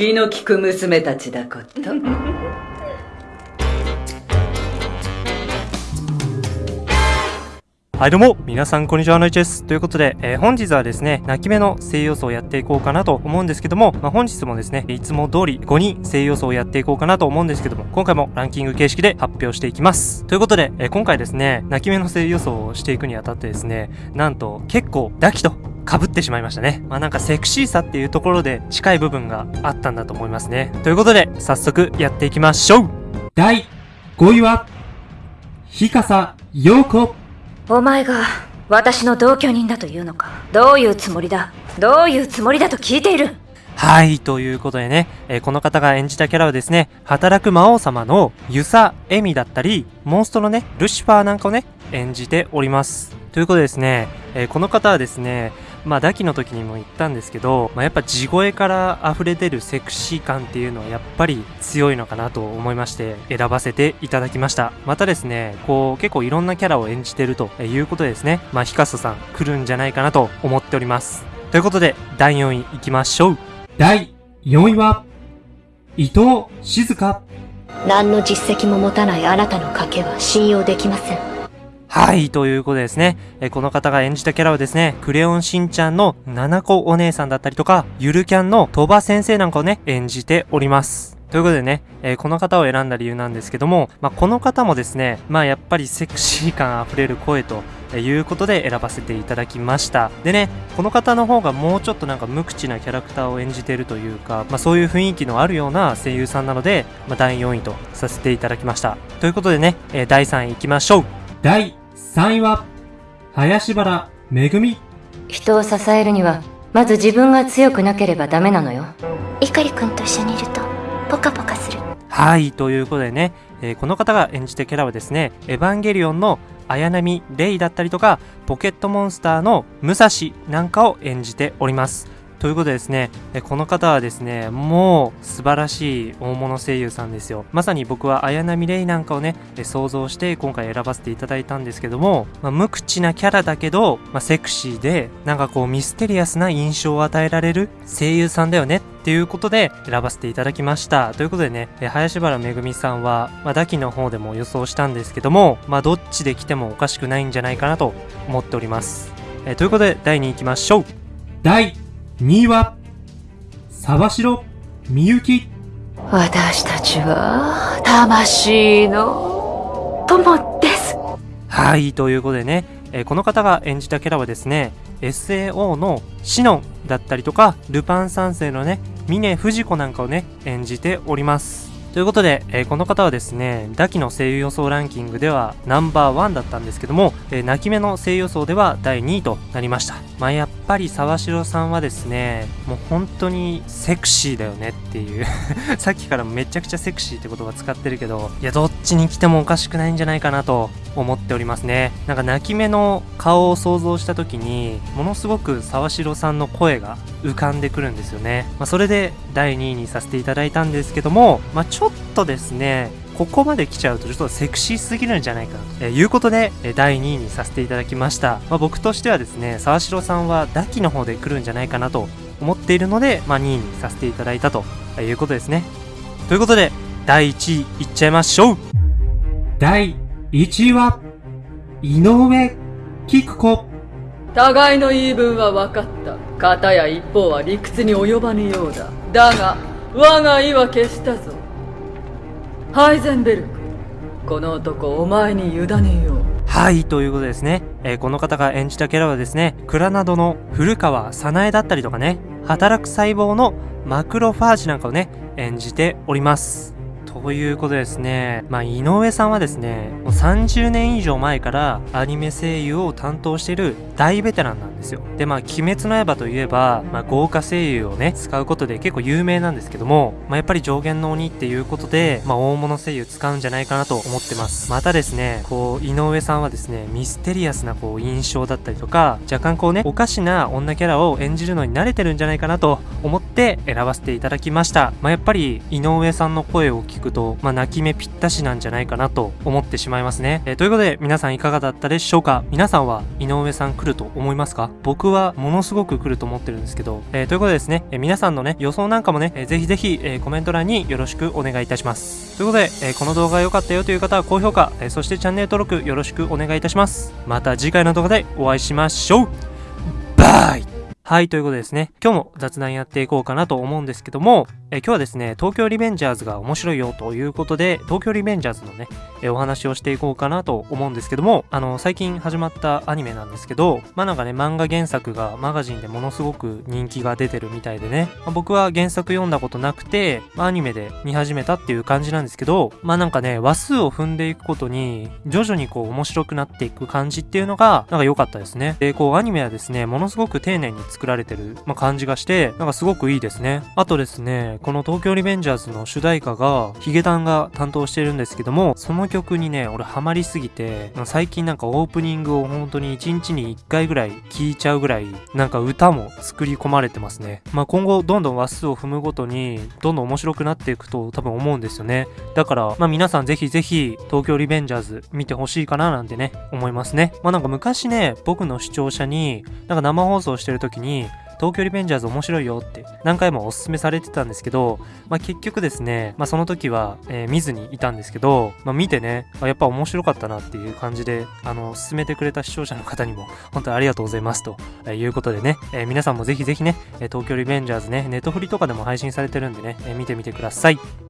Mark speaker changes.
Speaker 1: 気の利く娘たちだこと。
Speaker 2: はいどうも、皆さんこんにちは、のいちです。ということで、えー本日はですね、泣き目の声優層をやっていこうかなと思うんですけども、まあ、本日もですね、いつも通り5人声優層をやっていこうかなと思うんですけども、今回もランキング形式で発表していきます。ということで、えー今回ですね、泣き目の声優層をしていくにあたってですね、なんと結構ダキと被ってしまいましたね。まあなんかセクシーさっていうところで近い部分があったんだと思いますね。ということで、早速やっていきましょう
Speaker 3: 第5位は、日笠陽子。
Speaker 4: お前が私の同居人だというのか？どういうつもりだ？どういうつもりだと聞いている？
Speaker 2: はい、ということでね、えーこの方が演じたキャラはですね、働く魔王様のユサ・エミだったり、モンストのね、ルシファーなんかをね、演じております。ということでですね、えーこの方はですね、まあ、ダキの時にも言ったんですけど、まあ、やっぱ地声から溢れ出るセクシー感っていうのはやっぱり強いのかなと思いまして、選ばせていただきました。またですね、こう、結構いろんなキャラを演じてるということでですね、まあ、ヒカソさん来るんじゃないかなと思っております。ということで、第4位いきましょう。
Speaker 3: 第4位は、伊藤静香。
Speaker 4: 何の実績も持たないあなたの賭けは信用できません
Speaker 2: はい、ということでですね、えこの方が演じたキャラはですね、クレヨンしんちゃんの七子お姉さんだったりとか、ゆるキャンの鳥羽先生なんかをね、演じております。ということでね、えーこの方を選んだ理由なんですけども、まあ、この方もですね、まあ、やっぱりセクシー感あふれる声と、えいうことで選ばせていただきました。でね、この方の方がもうちょっとなんか無口なキャラクターを演じてるというか、まあ、そういう雰囲気のあるような声優さんなので、ま、第4位とさせていただきました。ということでね、えー第3位いきましょう。
Speaker 3: 第3位は、林原めぐみ。
Speaker 4: 人を支えるにはまず自分が強くなければダメなのよ碇君と一緒にいるとポカポカする
Speaker 2: はい、ということでね、えーこの方が演じたキャラはですね、エヴァンゲリオンの綾波レイだったりとか、ポケットモンスターの武蔵なんかを演じております。ということでですね、この方はですね、もう素晴らしい大物声優さんですよ。まさに僕は綾波レイなんかをね、想像して今回選ばせていただいたんですけども、まあ、無口なキャラだけど、まあ、セクシーで、なんかこうミステリアスな印象を与えられる声優さんだよねっていうことで選ばせていただきました。ということでね、え林原めぐみさんは、まあ、ダキの方でも予想したんですけども、まあ、どっちで来てもおかしくないんじゃないかなと思っております。えということで、第2位行きましょう。
Speaker 3: 第2位は、沢城みゆき。
Speaker 4: 私たちは魂の友です
Speaker 2: はい、ということでね、えーこの方が演じたキャラはですね、SAO のシノンだったりとか、ルパン三世のね、峰不二子なんかをね、演じております。ということで、えーこの方はですね、ダキの声優予想ランキングではナンバーワンだったんですけども、えー泣き目の声優予想では第2位となりました。まあやっぱり沢城さんはですね、もう本当にセクシーだよねっていう さっきからめちゃくちゃセクシーって言葉使ってるけど、いや、どっちに来てもおかしくないんじゃないかなと思っておりますね。なんか泣き目の顔を想像した時に、ものすごく沢城さんの声が浮かんでくるんですよね。まあ、それで第2位にさせていただいたんですけども、まあ、ちょっとですね、ここまで来ちゃうとちょっとセクシーすぎるんじゃないかなと、えーいうことで、えー第2位にさせていただきました。まあ、僕としてはですね、沢城さんはダキの方で来るんじゃないかなと思っているので、まあ、2位にさせていただいたということですね。ということで、第1位いっちゃいましょう
Speaker 3: 第1位は、井上菊子。
Speaker 1: 互いの言い分は分かった。片や一方は理屈に及ばぬようだ。だが、我が意は決したぞ。ハイゼンベルク、この男お前に委ねよう。
Speaker 2: はい、ということですね、えーこの方が演じたキャラはですね、クラナドの古川早苗だったりとかね、働く細胞のマクロファージなんかをね、演じております。ということでですね、まあ、井上さんはですね、もう30年以上前からアニメ声優を担当している大ベテランなんですですよ。で、まあ、鬼滅の刃といえば、まあ、豪華声優をね、使うことで結構有名なんですけども、まあ、やっぱり上限の鬼っていうことで、まあ、大物声優使うんじゃないかなと思ってます。またですね、こう、井上さんはですね、ミステリアスなこう、印象だったりとか、若干こうね、おかしな女キャラを演じるのに慣れてるんじゃないかなと思って選ばせていただきました。まあ、やっぱり、井上さんの声を聞くと、まあ、泣き目ぴったしなんじゃないかなと思ってしまいますね。えーということで、皆さんいかがだったでしょうか？皆さんは井上さん来ると思いますか？僕はものすごく来ると思ってるんですけど、えーということでですね、え皆さんのね予想なんかもね、えーぜひぜひ、えコメント欄によろしくお願いいたします。ということで、えこの動画が良かったよという方は高評価、えそしてチャンネル登録よろしくお願いいたします。また次回の動画でお会いしましょう。バイ。はい、ということでですね、今日も雑談やっていこうかなと思うんですけども、え今日はですね、東京リベンジャーズが面白いよということで、東京リベンジャーズのね、えお話をしていこうかなと思うんですけども、あの、最近始まったアニメなんですけど、まあなんかね、漫画原作がマガジンでものすごく人気が出てるみたいでね、まあ僕は原作読んだことなくて、まあアニメで見始めたっていう感じなんですけど、まあなんかね、話数を踏んでいくことに、徐々にこう面白くなっていく感じっていうのが、なんか良かったですね。で、こうアニメはですね、ものすごく丁寧に作られてる、まあ、感じがして、なんかすごくいいですね。あとですね、この東京リベンジャーズの主題歌が、ヒゲダンが担当してるんですけども、その曲にね、俺ハマりすぎて、最近なんかオープニングを本当に1日に1回ぐらい聴いちゃうぐらい、なんか歌も作り込まれてますね。まあ今後どんどん話数を踏むごとに、どんどん面白くなっていくと多分思うんですよね。だから、まあ皆さんぜひぜひ、東京リベンジャーズ見てほしいかななんてね、思いますね。まあなんか昔ね、僕の視聴者に、なんか生放送してる時に、東京リベンジャーズ面白いよって何回もおすすめされてたんですけど、まあ、結局ですね、まあ、その時は、えー見ずにいたんですけど、まあ、見てね、やっぱ面白かったなっていう感じで、あの、進めてくれた視聴者の方にも、本当にありがとうございますとえいうことでね、えー皆さんもぜひぜひね、東京リベンジャーズね、ネットフリとかでも配信されてるんでね、え見てみてください。